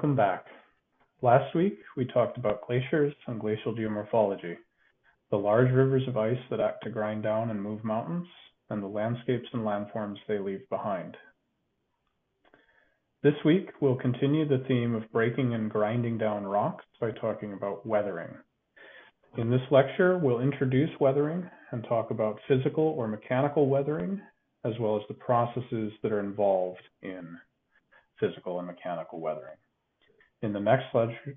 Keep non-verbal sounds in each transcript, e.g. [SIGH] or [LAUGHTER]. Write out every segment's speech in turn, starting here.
Welcome back. Last week, we talked about glaciers and glacial geomorphology, the large rivers of ice that act to grind down and move mountains, and the landscapes and landforms they leave behind. This week, we'll continue the theme of breaking and grinding down rocks by talking about weathering. In this lecture, we'll introduce weathering and talk about physical or mechanical weathering, as well as the processes that are involved in physical and mechanical weathering. In the next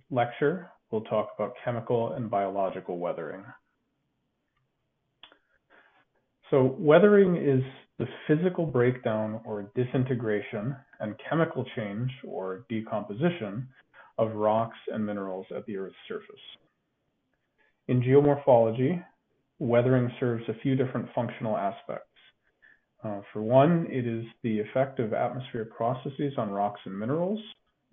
lecture, we'll talk about chemical and biological weathering. So weathering is the physical breakdown or disintegration and chemical change or decomposition of rocks and minerals at the Earth's surface. In geomorphology, weathering serves a few different functional aspects. Uh, for one, it is the effect of atmospheric processes on rocks and minerals.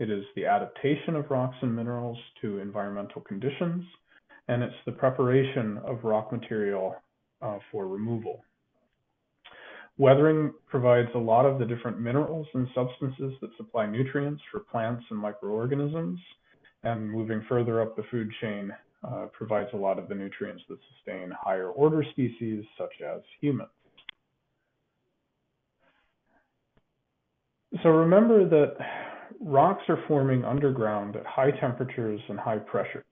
It is the adaptation of rocks and minerals to environmental conditions, and it's the preparation of rock material uh, for removal. Weathering provides a lot of the different minerals and substances that supply nutrients for plants and microorganisms, and moving further up the food chain uh, provides a lot of the nutrients that sustain higher order species such as humans. So remember that rocks are forming underground at high temperatures and high pressures.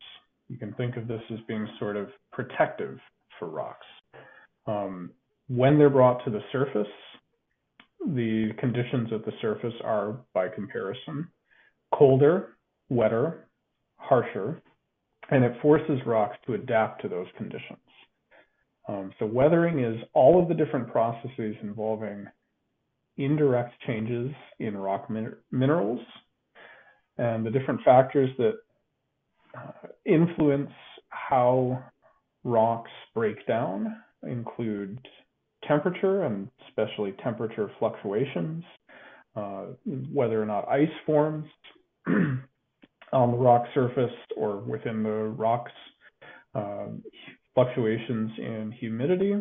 You can think of this as being sort of protective for rocks. Um, when they're brought to the surface, the conditions at the surface are, by comparison, colder, wetter, harsher, and it forces rocks to adapt to those conditions. Um, so weathering is all of the different processes involving indirect changes in rock min minerals. And the different factors that uh, influence how rocks break down include temperature and especially temperature fluctuations, uh, whether or not ice forms [CLEARS THROAT] on the rock surface or within the rocks, uh, fluctuations in humidity,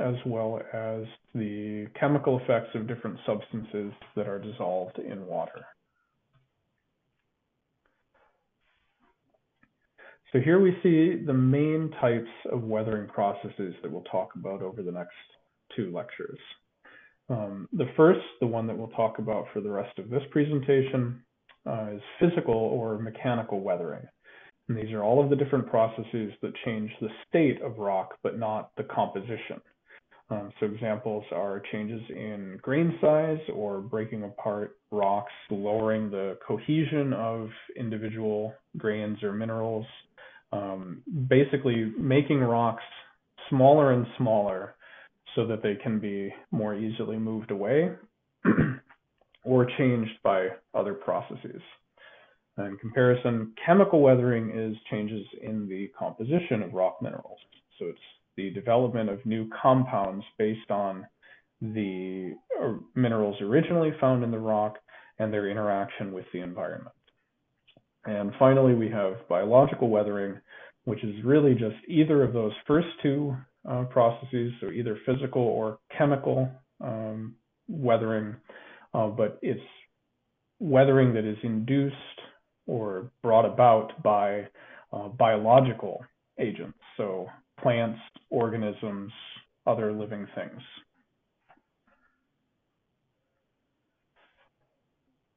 as well as the chemical effects of different substances that are dissolved in water. So here we see the main types of weathering processes that we'll talk about over the next two lectures. Um, the first, the one that we'll talk about for the rest of this presentation, uh, is physical or mechanical weathering. And these are all of the different processes that change the state of rock, but not the composition. Um, so examples are changes in grain size or breaking apart rocks, lowering the cohesion of individual grains or minerals, um, basically making rocks smaller and smaller so that they can be more easily moved away [CLEARS THROAT] or changed by other processes. In comparison, chemical weathering is changes in the composition of rock minerals. So it's the development of new compounds based on the uh, minerals originally found in the rock and their interaction with the environment. And finally, we have biological weathering, which is really just either of those first two uh, processes, so either physical or chemical um, weathering, uh, but it's weathering that is induced or brought about by uh, biological agents, so plants, organisms, other living things.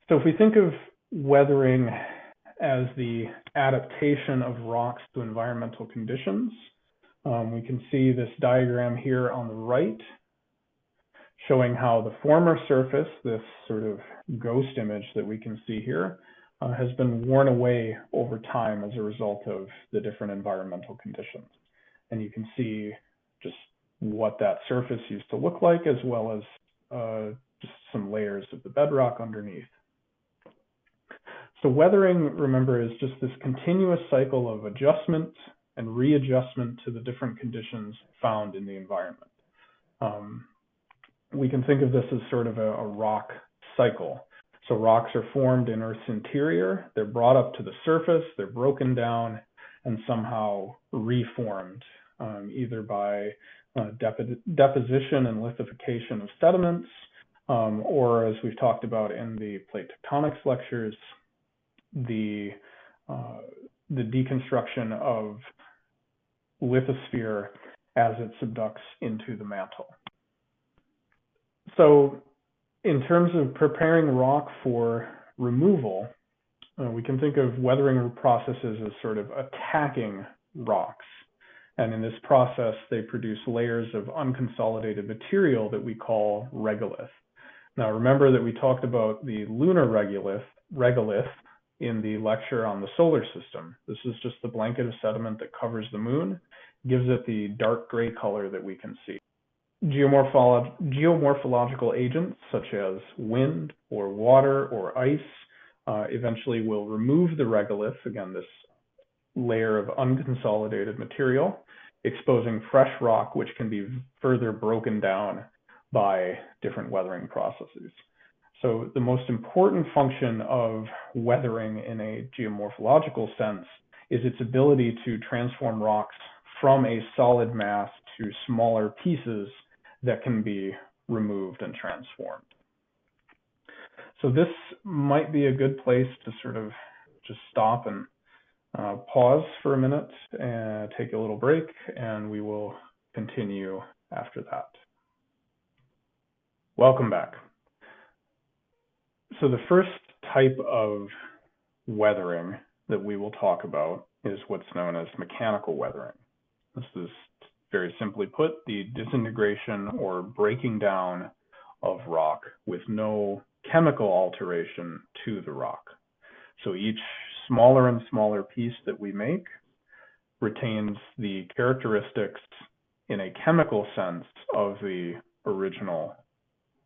So if we think of weathering as the adaptation of rocks to environmental conditions, um, we can see this diagram here on the right showing how the former surface, this sort of ghost image that we can see here, uh, has been worn away over time as a result of the different environmental conditions. And you can see just what that surface used to look like, as well as uh, just some layers of the bedrock underneath. So weathering, remember, is just this continuous cycle of adjustment and readjustment to the different conditions found in the environment. Um, we can think of this as sort of a, a, rock cycle. So rocks are formed in Earth's interior, they're brought up to the surface, they're broken down, and somehow reformed, um, either by uh, deposition and lithification of sediments, um, or as we've talked about in the plate tectonics lectures, the uh, the deconstruction of lithosphere as it subducts into the mantle. So in terms of preparing rock for removal, uh, we can think of weathering processes as sort of attacking rocks. And in this process, they produce layers of unconsolidated material that we call regolith. Now, remember that we talked about the lunar regolith, regolith in the lecture on the solar system. This is just the blanket of sediment that covers the moon, gives it the dark gray color that we can see. Geomorpholo geomorphological agents such as wind or water or ice uh, eventually will remove the regolith, again, this layer of unconsolidated material, exposing fresh rock, which can be further broken down by different weathering processes. So the most important function of weathering in a geomorphological sense is its ability to transform rocks from a solid mass to smaller pieces that can be removed and transformed. So this might be a good place to sort of just stop and uh, pause for a minute and take a little break, and we will continue after that. Welcome back. So the first type of weathering that we will talk about is what's known as mechanical weathering. This is very simply put the disintegration or breaking down of rock with no chemical alteration to the rock. So each smaller and smaller piece that we make retains the characteristics in a chemical sense of the original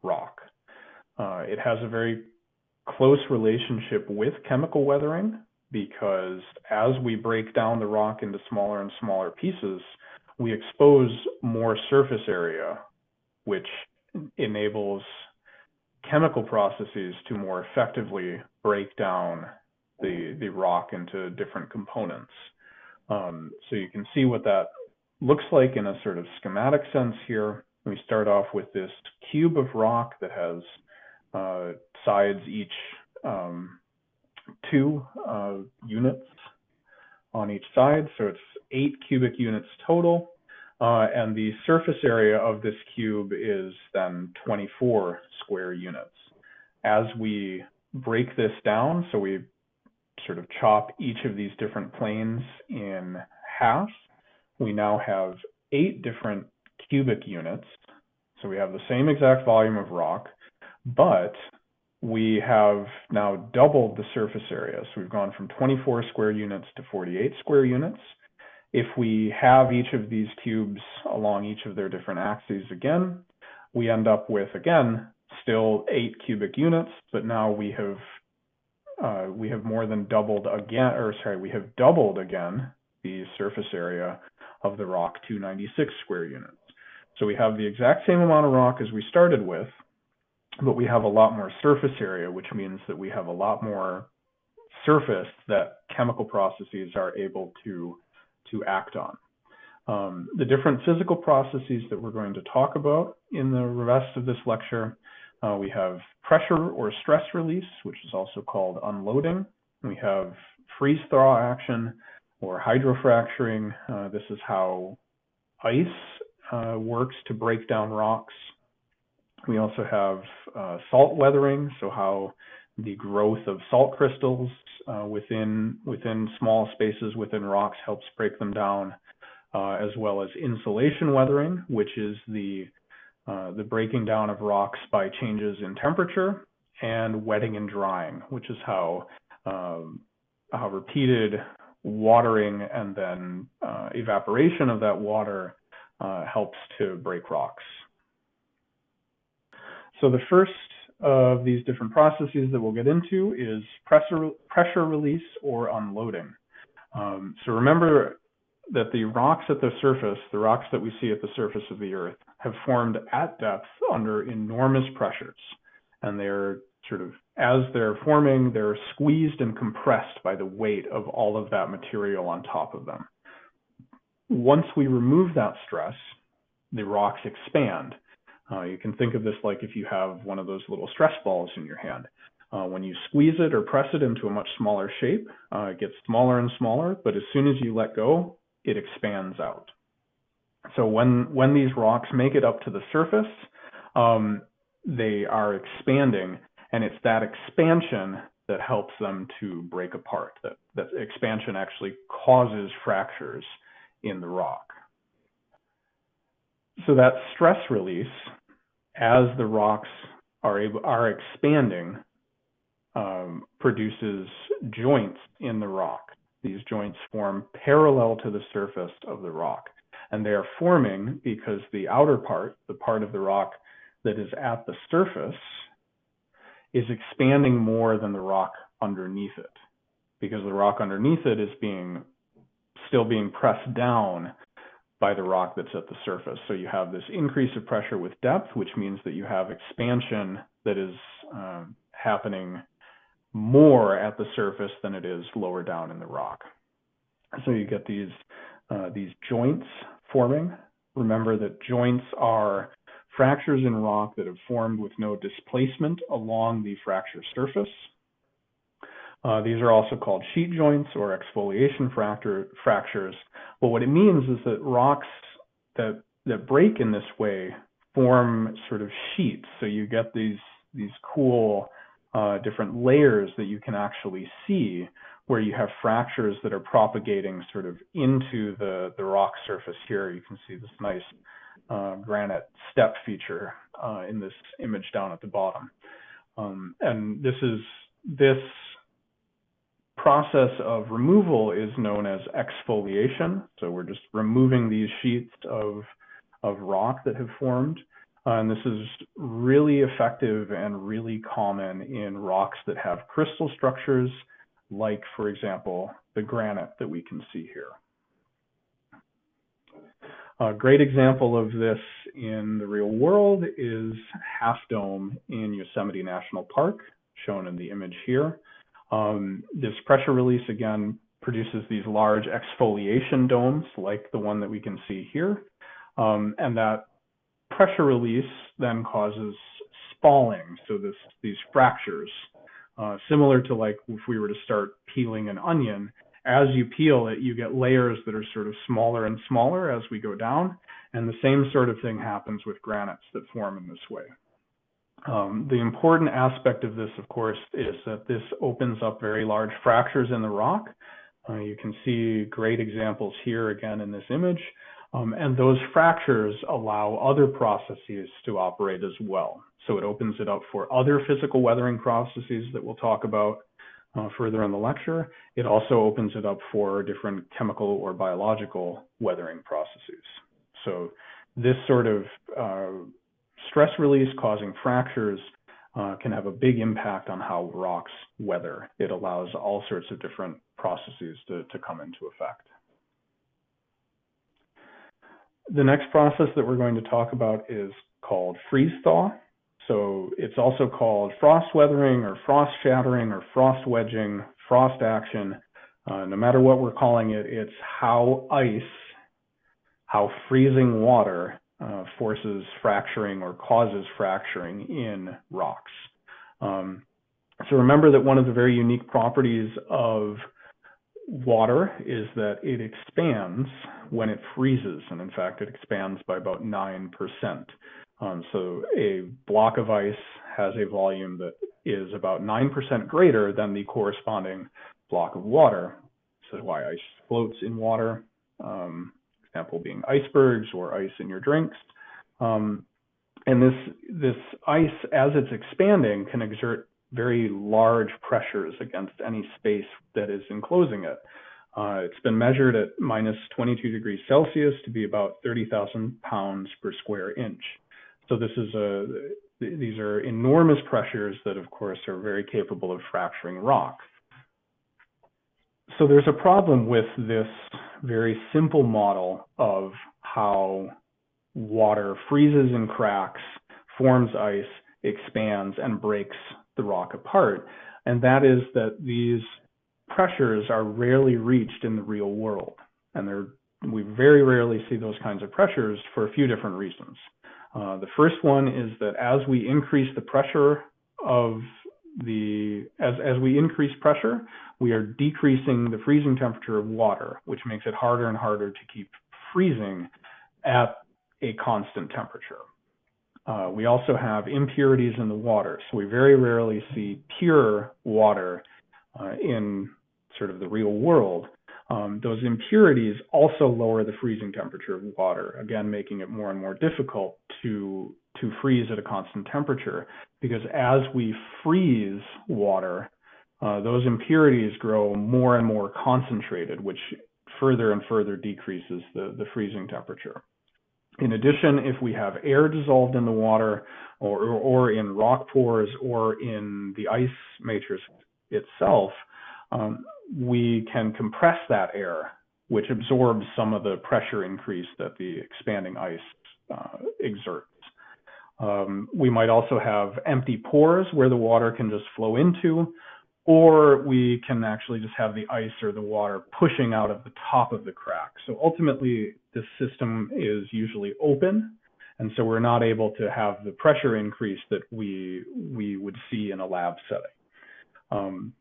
rock. Uh, it has a very close relationship with chemical weathering because as we break down the rock into smaller and smaller pieces, we expose more surface area, which enables chemical processes to more effectively break down the, the rock into different components. Um, so you can see what that looks like in a sort of schematic sense here. We start off with this cube of rock that has uh, sides each um, two uh, units on each side. So it's eight cubic units total. Uh, and the surface area of this cube is then 24 square units. As we break this down, so we sort of chop each of these different planes in half, we now have eight different cubic units. So we have the same exact volume of rock, but we have now doubled the surface area. So we've gone from 24 square units to 48 square units. If we have each of these cubes along each of their different axes again, we end up with, again, still eight cubic units, but now we have uh, we have more than doubled again, or sorry, we have doubled again the surface area of the rock 296 square units. So we have the exact same amount of rock as we started with, but we have a lot more surface area, which means that we have a lot more surface that chemical processes are able to, to act on. Um, the different physical processes that we're going to talk about in the rest of this lecture, uh, we have pressure or stress release, which is also called unloading. We have freeze thaw action or hydrofracturing. Uh, this is how ice uh, works to break down rocks. We also have uh, salt weathering, so how the growth of salt crystals uh, within within small spaces within rocks helps break them down, uh, as well as insolation weathering, which is the uh, the breaking down of rocks by changes in temperature, and wetting and drying, which is how um, how repeated watering and then uh, evaporation of that water uh, helps to break rocks. So the first of these different processes that we'll get into is pressure, pressure release or unloading. Um, so remember that the rocks at the surface, the rocks that we see at the surface of the Earth, have formed at depth under enormous pressures. And they're sort of, as they're forming, they're squeezed and compressed by the weight of all of that material on top of them. Once we remove that stress, the rocks expand uh, you can think of this like if you have one of those little stress balls in your hand. Uh, when you squeeze it or press it into a much smaller shape, uh, it gets smaller and smaller, but as soon as you let go, it expands out. So when, when these rocks make it up to the surface, um, they are expanding, and it's that expansion that helps them to break apart. That, that expansion actually causes fractures in the rock. So that stress release, as the rocks are able, are expanding, um, produces joints in the rock. These joints form parallel to the surface of the rock. And they are forming because the outer part, the part of the rock that is at the surface, is expanding more than the rock underneath it. Because the rock underneath it is being still being pressed down by the rock that's at the surface. So you have this increase of pressure with depth, which means that you have expansion that is um, happening more at the surface than it is lower down in the rock. So you get these uh, these joints forming. Remember that joints are fractures in rock that have formed with no displacement along the fracture surface. Uh, these are also called sheet joints or exfoliation fracture, fractures. But what it means is that rocks that that break in this way form sort of sheets. So you get these these cool uh, different layers that you can actually see where you have fractures that are propagating sort of into the, the rock surface here. You can see this nice uh, granite step feature uh, in this image down at the bottom. Um, and this is this process of removal is known as exfoliation. So we're just removing these sheets of, of rock that have formed. Uh, and this is really effective and really common in rocks that have crystal structures, like, for example, the granite that we can see here. A great example of this in the real world is Half Dome in Yosemite National Park, shown in the image here. Um, this pressure release, again, produces these large exfoliation domes like the one that we can see here. Um, and that pressure release then causes spalling, so this, these fractures. Uh, similar to like if we were to start peeling an onion, as you peel it, you get layers that are sort of smaller and smaller as we go down. And the same sort of thing happens with granites that form in this way. Um, the important aspect of this, of course, is that this opens up very large fractures in the rock. Uh, you can see great examples here again in this image. Um, and those fractures allow other processes to operate as well. So it opens it up for other physical weathering processes that we'll talk about uh, further in the lecture. It also opens it up for different chemical or biological weathering processes. So this sort of uh, stress release causing fractures uh, can have a big impact on how rocks weather. It allows all sorts of different processes to, to come into effect. The next process that we're going to talk about is called freeze thaw. So it's also called frost weathering or frost shattering or frost wedging, frost action. Uh, no matter what we're calling it, it's how ice, how freezing water uh, forces fracturing or causes fracturing in rocks. Um, so remember that one of the very unique properties of water is that it expands when it freezes, and in fact, it expands by about 9%. Um, so a block of ice has a volume that is about 9% greater than the corresponding block of water. This is why ice floats in water. Um, example being icebergs or ice in your drinks. Um, and this this ice, as it's expanding, can exert very large pressures against any space that is enclosing it. Uh, it's been measured at minus 22 degrees Celsius to be about 30,000 pounds per square inch. So this is a these are enormous pressures that, of course, are very capable of fracturing rock. So there's a problem with this very simple model of how water freezes and cracks, forms ice, expands, and breaks the rock apart. And that is that these pressures are rarely reached in the real world. And we very rarely see those kinds of pressures for a few different reasons. Uh, the first one is that as we increase the pressure of the as as we increase pressure, we are decreasing the freezing temperature of water, which makes it harder and harder to keep freezing at a constant temperature. Uh, we also have impurities in the water, so we very rarely see pure water uh, in sort of the real world. Um, those impurities also lower the freezing temperature of water, again making it more and more difficult to to freeze at a constant temperature because as we freeze water, uh, those impurities grow more and more concentrated, which further and further decreases the, the freezing temperature. In addition, if we have air dissolved in the water or, or, in rock pores or in the ice matrix itself, um, we can compress that air, which absorbs some of the pressure increase that the expanding ice uh, exerts. Um, we might also have empty pores where the water can just flow into, or we can actually just have the ice or the water pushing out of the top of the crack. So ultimately, this system is usually open, and so we're not able to have the pressure increase that we we would see in a lab setting. Um,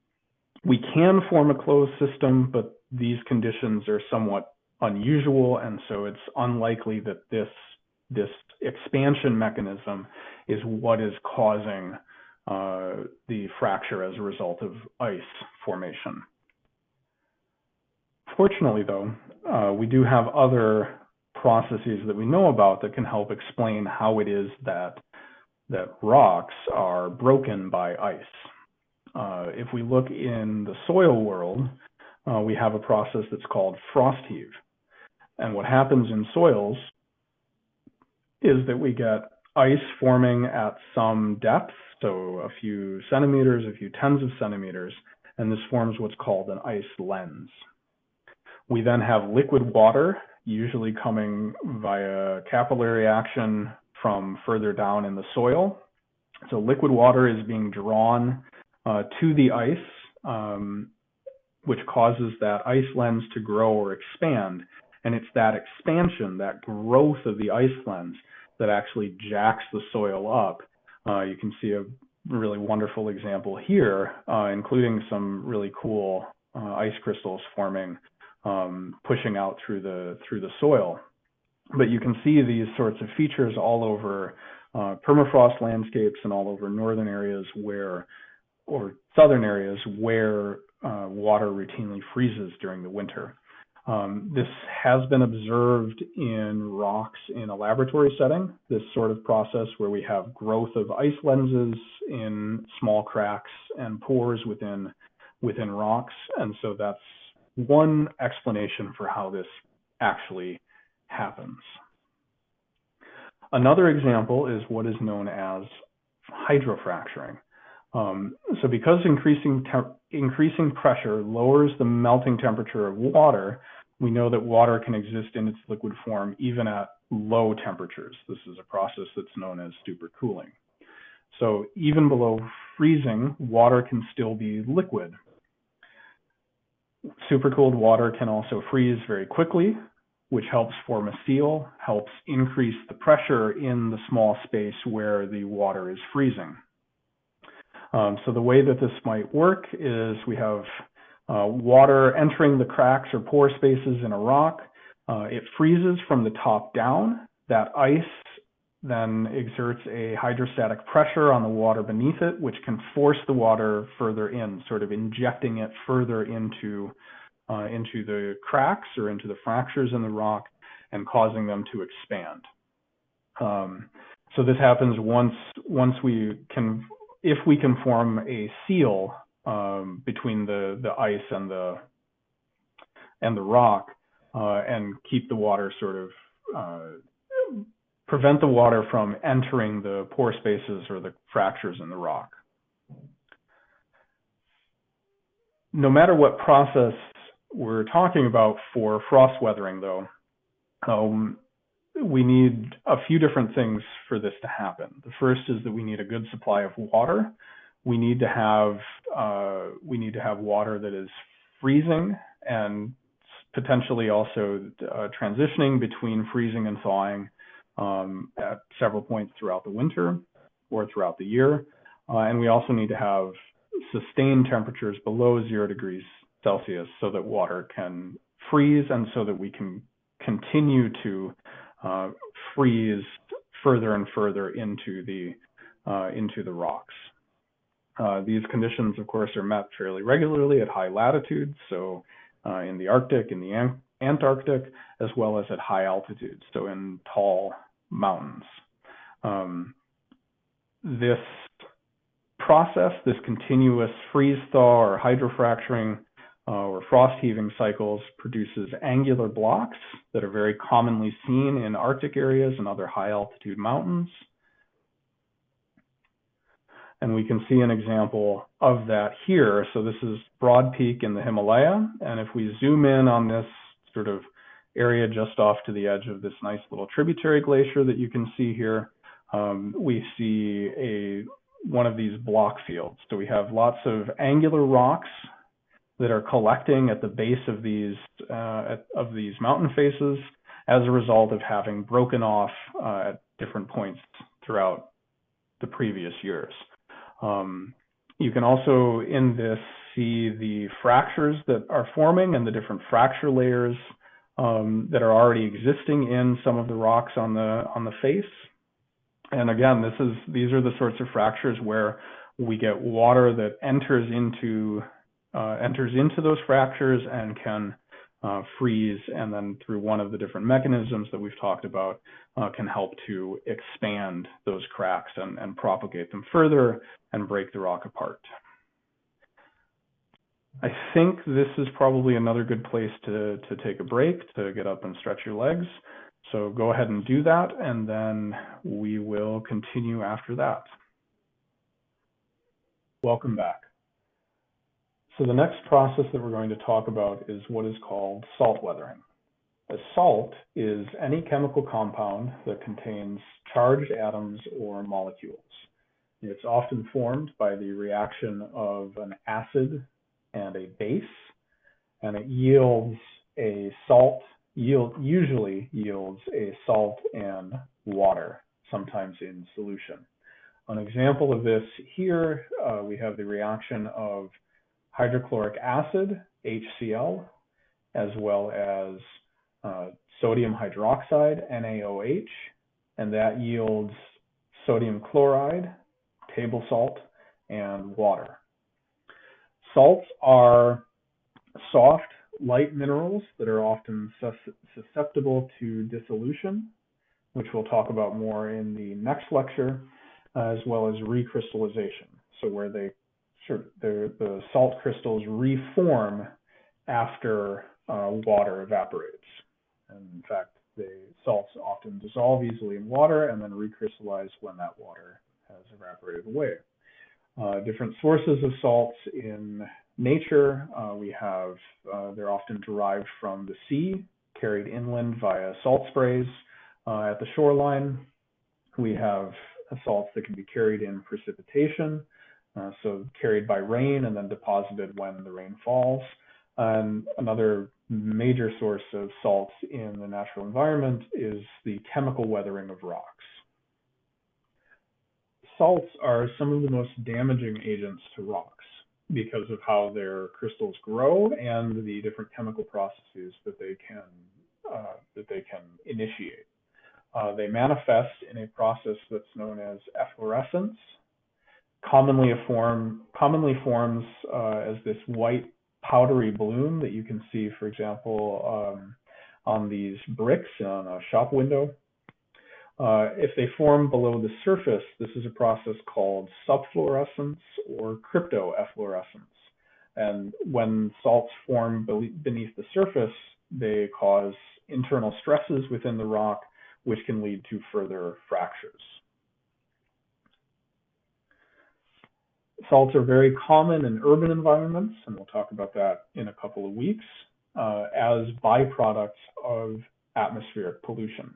we can form a closed system, but these conditions are somewhat unusual, and so it's unlikely that this this expansion mechanism is what is causing uh, the fracture as a result of ice formation. Fortunately, though, uh, we do have other processes that we know about that can help explain how it is that that rocks are broken by ice. Uh, if we look in the soil world, uh, we have a process that's called frost heave. And what happens in soils is that we get ice forming at some depth, so a few centimeters, a few tens of centimeters, and this forms what's called an ice lens. We then have liquid water, usually coming via capillary action from further down in the soil. So liquid water is being drawn uh, to the ice, um, which causes that ice lens to grow or expand. And it's that expansion, that growth of the ice lens, that actually jacks the soil up. Uh, you can see a really wonderful example here, uh, including some really cool uh, ice crystals forming, um, pushing out through the through the soil. But you can see these sorts of features all over uh, permafrost landscapes and all over northern areas where, or southern areas where uh, water routinely freezes during the winter. Um, this has been observed in rocks in a laboratory setting, this sort of process where we have growth of ice lenses in small cracks and pores within, within rocks. And so that's one explanation for how this actually happens. Another example is what is known as hydrofracturing. Um, so because increasing increasing pressure lowers the melting temperature of water, we know that water can exist in its liquid form even at low temperatures. This is a process that's known as supercooling. So even below freezing, water can still be liquid. Supercooled water can also freeze very quickly, which helps form a seal, helps increase the pressure in the small space where the water is freezing. Um, so the way that this might work is we have uh, water entering the cracks or pore spaces in a rock. Uh, it freezes from the top down. That ice then exerts a hydrostatic pressure on the water beneath it, which can force the water further in, sort of injecting it further into uh, into the cracks or into the fractures in the rock and causing them to expand. Um, so this happens once once we can if we can form a seal um, between the the ice and the and the rock, uh, and keep the water sort of uh, prevent the water from entering the pore spaces or the fractures in the rock. No matter what process we're talking about for frost weathering, though, um, we need a few different things for this to happen. The first is that we need a good supply of water we need to have uh, we need to have water that is freezing and potentially also uh, transitioning between freezing and thawing um, at several points throughout the winter or throughout the year. Uh, and we also need to have sustained temperatures below zero degrees Celsius so that water can freeze and so that we can continue to uh, freeze further and further into the uh, into the rocks. Uh, these conditions, of course, are met fairly regularly at high latitudes, so uh, in the Arctic, in the An Antarctic, as well as at high altitudes, so in tall mountains. Um, this process, this continuous freeze thaw or hydrofracturing uh, or frost heaving cycles produces angular blocks that are very commonly seen in Arctic areas and other high altitude mountains. And we can see an example of that here. So this is Broad Peak in the Himalaya. And if we zoom in on this sort of area just off to the edge of this nice little tributary glacier that you can see here, um, we see a one of these block fields. So we have lots of angular rocks that are collecting at the base of these uh, of these mountain faces as a result of having broken off uh, at different points throughout the previous years. Um, you can also in this see the fractures that are forming and the different fracture layers um, that are already existing in some of the rocks on the on the face. And again, this is these are the sorts of fractures where we get water that enters into uh, enters into those fractures and can uh, freeze, and then through one of the different mechanisms that we've talked about, uh, can help to expand those cracks and, and propagate them further and break the rock apart. I think this is probably another good place to, to take a break, to get up and stretch your legs. So go ahead and do that, and then we will continue after that. Welcome back. So the next process that we're going to talk about is what is called salt weathering. A salt is any chemical compound that contains charged atoms or molecules. It's often formed by the reaction of an acid and a base, and it yields a salt, yield, usually yields a salt and water, sometimes in solution. An example of this here, uh, we have the reaction of hydrochloric acid, HCl, as well as uh, sodium hydroxide, NaOH, and that yields sodium chloride, table salt, and water. Salts are soft, light minerals that are often susceptible to dissolution, which we'll talk about more in the next lecture, as well as recrystallization, so where they sort of the, the salt crystals reform after uh, water evaporates. And in fact, the salts often dissolve easily in water and then recrystallize when that water has evaporated away. Uh, different sources of salts in nature, uh, we have, uh, they're often derived from the sea, carried inland via salt sprays uh, at the shoreline. We have salts that can be carried in precipitation, uh, so carried by rain and then deposited when the rain falls. And another major source of salts in the natural environment is the chemical weathering of rocks. Salts are some of the most damaging agents to rocks because of how their crystals grow and the different chemical processes that they can uh, that they can initiate. Uh, they manifest in a process that's known as efflorescence, commonly form commonly forms uh, as this white powdery bloom that you can see, for example, um, on these bricks on a shop window. Uh, if they form below the surface, this is a process called subflorescence or cryptoefflorescence. And when salts form beneath the surface, they cause internal stresses within the rock, which can lead to further fractures. Salts are very common in urban environments, and we'll talk about that in a couple of weeks, uh, as byproducts of atmospheric pollution.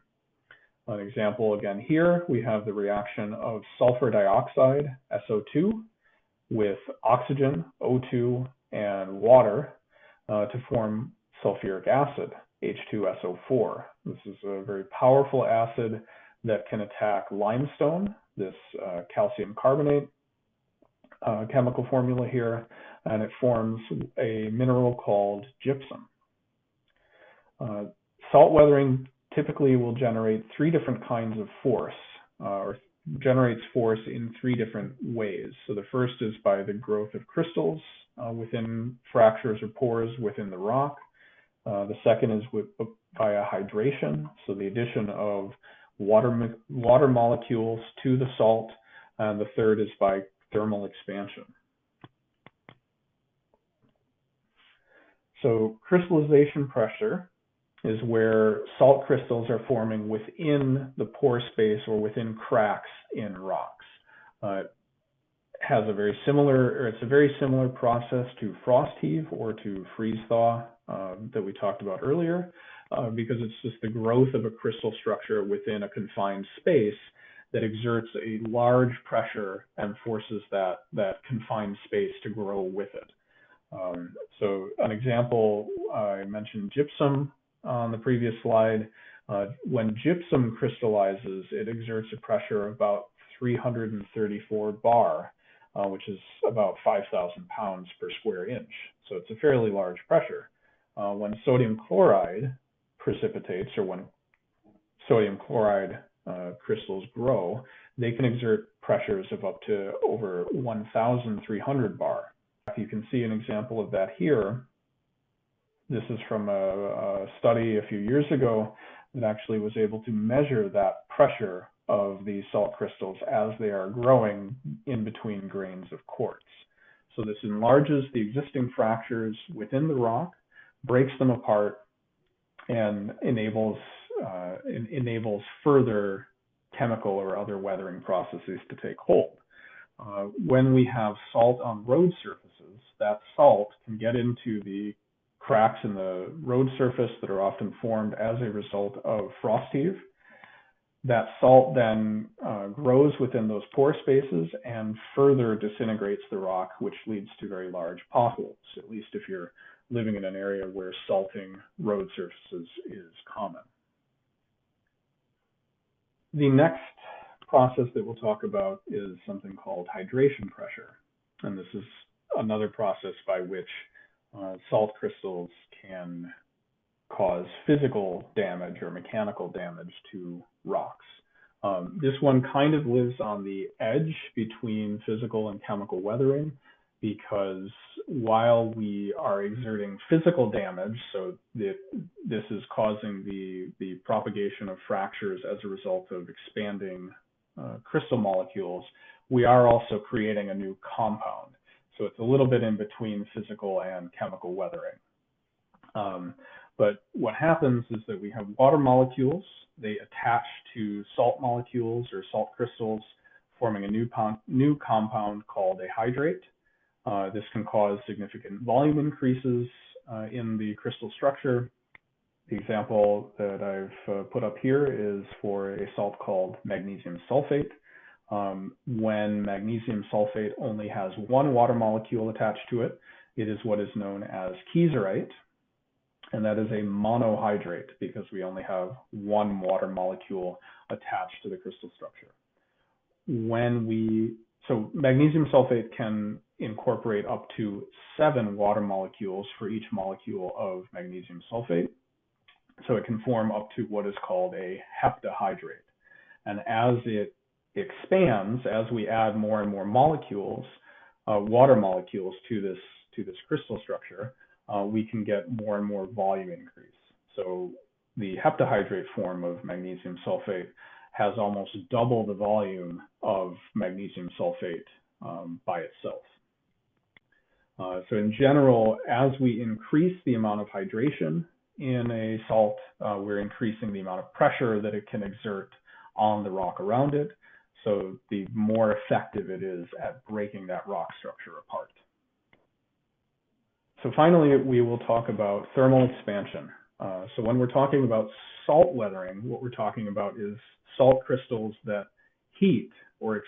An example again here, we have the reaction of sulfur dioxide, SO2, with oxygen, O2, and water uh, to form sulfuric acid, H2SO4. This is a very powerful acid that can attack limestone, this uh, calcium carbonate, uh, chemical formula here, and it forms a mineral called gypsum. Uh, salt weathering typically will generate three different kinds of force, uh, or generates force in three different ways. So the first is by the growth of crystals uh, within fractures or pores within the rock. Uh, the second is with, via hydration, so the addition of water, water molecules to the salt. And the third is by thermal expansion. So crystallization pressure is where salt crystals are forming within the pore space or within cracks in rocks. Uh, has a very similar, or it's a very similar process to frost heave or to freeze thaw uh, that we talked about earlier, uh, because it's just the growth of a crystal structure within a confined space that exerts a large pressure and forces that, that confined space to grow with it. Um, so an example, I mentioned gypsum on the previous slide. Uh, when gypsum crystallizes, it exerts a pressure of about 334 bar, uh, which is about 5,000 pounds per square inch. So it's a fairly large pressure. Uh, when sodium chloride precipitates, or when sodium chloride uh, crystals grow, they can exert pressures of up to over 1,300 bar. You can see an example of that here. This is from a, a study a few years ago that actually was able to measure that pressure of these salt crystals as they are growing in between grains of quartz. So this enlarges the existing fractures within the rock, breaks them apart, and enables uh, enables further chemical or other weathering processes to take hold. Uh, when we have salt on road surfaces, that salt can get into the cracks in the road surface that are often formed as a result of frost heave. That salt then uh, grows within those pore spaces and further disintegrates the rock, which leads to very large potholes, at least if you're living in an area where salting road surfaces is common. The next process that we'll talk about is something called hydration pressure. And this is another process by which uh, salt crystals can cause physical damage or mechanical damage to rocks. Um, this one kind of lives on the edge between physical and chemical weathering because while we are exerting physical damage, so that this is causing the, the propagation of fractures as a result of expanding uh, crystal molecules, we are also creating a new compound. So it's a little bit in between physical and chemical weathering. Um, but what happens is that we have water molecules, they attach to salt molecules or salt crystals, forming a new, new compound called a hydrate. Uh, this can cause significant volume increases uh, in the crystal structure. The example that I've uh, put up here is for a salt called magnesium sulfate. Um, when magnesium sulfate only has one water molecule attached to it, it is what is known as kieserite, and that is a monohydrate because we only have one water molecule attached to the crystal structure. When we so magnesium sulfate can incorporate up to seven water molecules for each molecule of magnesium sulfate. So it can form up to what is called a heptahydrate. And as it expands, as we add more and more molecules, uh, water molecules to this to this crystal structure, uh, we can get more and more volume increase. So the heptahydrate form of magnesium sulfate has almost double the volume of magnesium sulfate um, by itself. Uh, so in general, as we increase the amount of hydration in a salt, uh, we're increasing the amount of pressure that it can exert on the rock around it. So the more effective it is at breaking that rock structure apart. So finally, we will talk about thermal expansion. Uh, so when we're talking about salt weathering, what we're talking about is salt crystals that heat or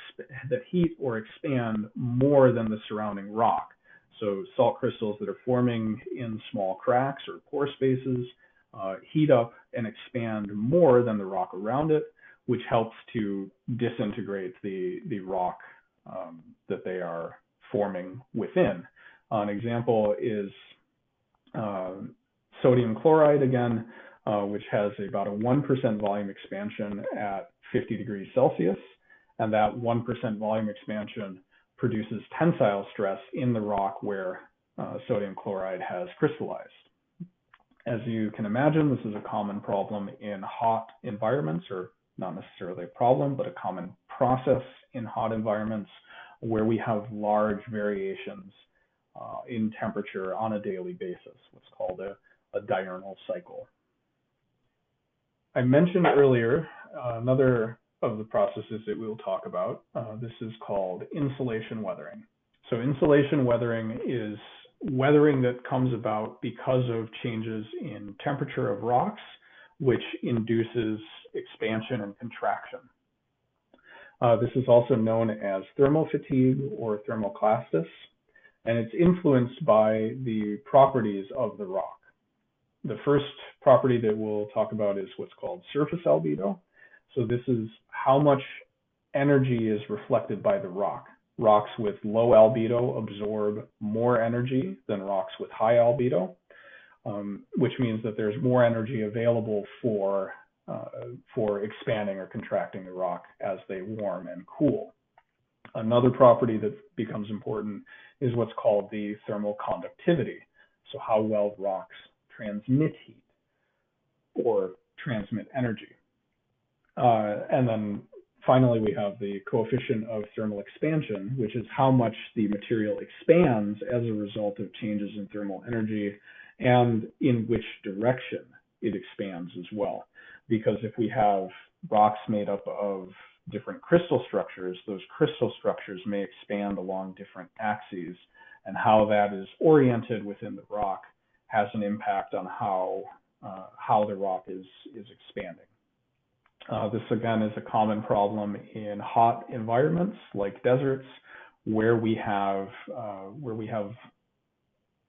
that heat or expand more than the surrounding rock. So salt crystals that are forming in small cracks or pore spaces uh, heat up and expand more than the rock around it, which helps to disintegrate the, the rock um, that they are forming within. An example is uh, sodium chloride again, uh, which has about a 1% volume expansion at 50 degrees Celsius. And that 1% volume expansion produces tensile stress in the rock where uh, sodium chloride has crystallized. As you can imagine, this is a common problem in hot environments, or not necessarily a problem, but a common process in hot environments where we have large variations uh, in temperature on a daily basis, what's called a, a diurnal cycle. I mentioned earlier uh, another of the processes that we'll talk about. Uh, this is called insolation weathering. So insolation weathering is weathering that comes about because of changes in temperature of rocks, which induces expansion and contraction. Uh, this is also known as thermal fatigue or thermoclastis, and it's influenced by the properties of the rock. The first property that we'll talk about is what's called surface albedo. So this is how much energy is reflected by the rock. Rocks with low albedo absorb more energy than rocks with high albedo, um, which means that there's more energy available for uh, for expanding or contracting the rock as they warm and cool. Another property that becomes important is what's called the thermal conductivity. So how well rocks transmit heat or transmit energy. Uh, and then finally, we have the coefficient of thermal expansion, which is how much the material expands as a result of changes in thermal energy and in which direction it expands as well. Because if we have rocks made up of different crystal structures, those crystal structures may expand along different axes, and how that is oriented within the rock has an impact on how uh, how the rock is is expanding. Uh, this again is a common problem in hot environments like deserts, where we have uh, where we have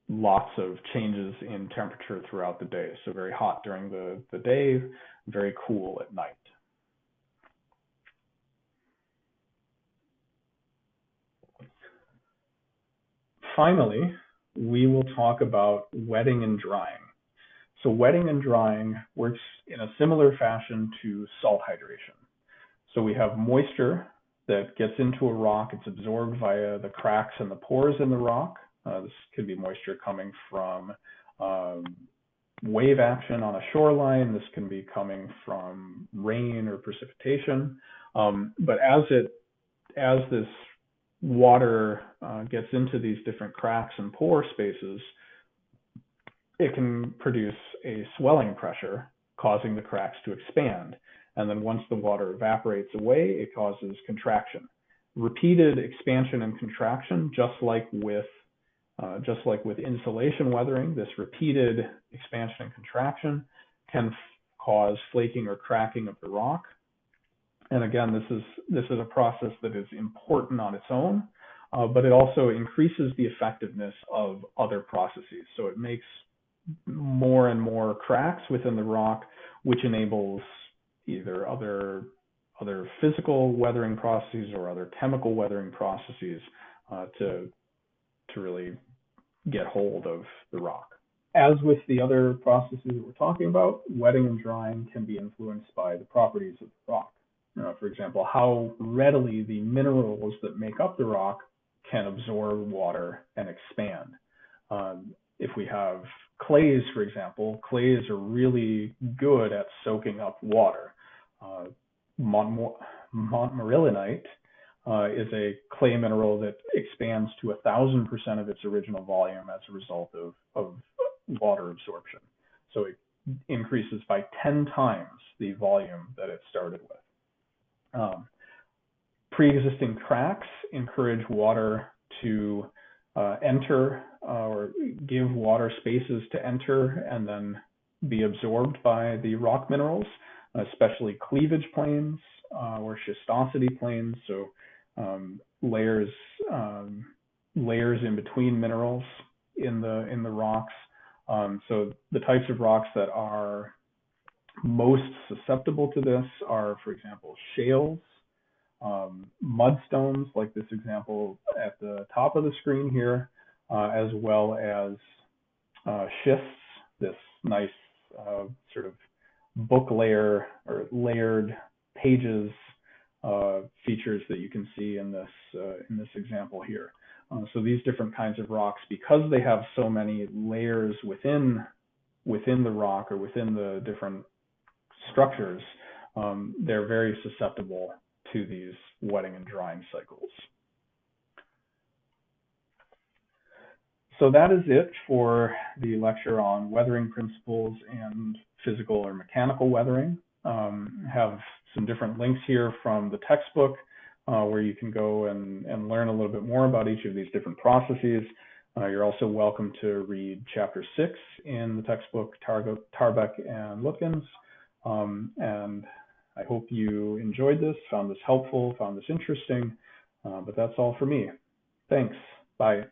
lots of changes in temperature throughout the day. So very hot during the, the day, very cool at night. Finally, we will talk about wetting and drying. So wetting and drying works in a similar fashion to salt hydration. So we have moisture that gets into a rock, it's absorbed via the cracks and the pores in the rock. Uh, this could be moisture coming from um, wave action on a shoreline. This can be coming from rain or precipitation. Um, but as it as this water uh, gets into these different cracks and pore spaces, it can produce a swelling pressure causing the cracks to expand. And then once the water evaporates away, it causes contraction. Repeated expansion and contraction, just like with uh, just like with insolation weathering, this repeated expansion and contraction can cause flaking or cracking of the rock. And again, this is this is a process that is important on its own, uh, but it also increases the effectiveness of other processes. So it makes more and more cracks within the rock, which enables either other other physical weathering processes or other chemical weathering processes uh, to to really get hold of the rock. As with the other processes that we're talking about, wetting and drying can be influenced by the properties of the rock. Uh, for example, how readily the minerals that make up the rock can absorb water and expand. Um, if we have clays, for example, clays are really good at soaking up water. Uh, montmorillonite uh, is a clay mineral that expands to a thousand percent of its original volume as a result of, of water absorption. So it increases by 10 times the volume that it started with. Um, pre-existing cracks encourage water to uh, enter or give water spaces to enter and then be absorbed by the rock minerals, especially cleavage planes uh, or schistosity planes. So um, layers um, layers in between minerals in the in the rocks. Um, so the types of rocks that are most susceptible to this are, for example, shales, um, mudstones, like this example at the top of the screen here, as well as uh, schists, this nice uh, sort of book layer or layered pages uh, features that you can see in this uh, in this example here. Uh, so these different kinds of rocks, because they have so many layers within within the rock or within the different structures, um, they're very susceptible to these wetting and drying cycles. So that is it for the lecture on weathering principles and physical or mechanical weathering. Um, have some different links here from the textbook uh, where you can go and, and learn a little bit more about each of these different processes. Uh, you're also welcome to read chapter six in the textbook, Tarbuck and Lutgens. Um, and I hope you enjoyed this, found this helpful, found this interesting. Uh, but that's all for me. Thanks. Bye.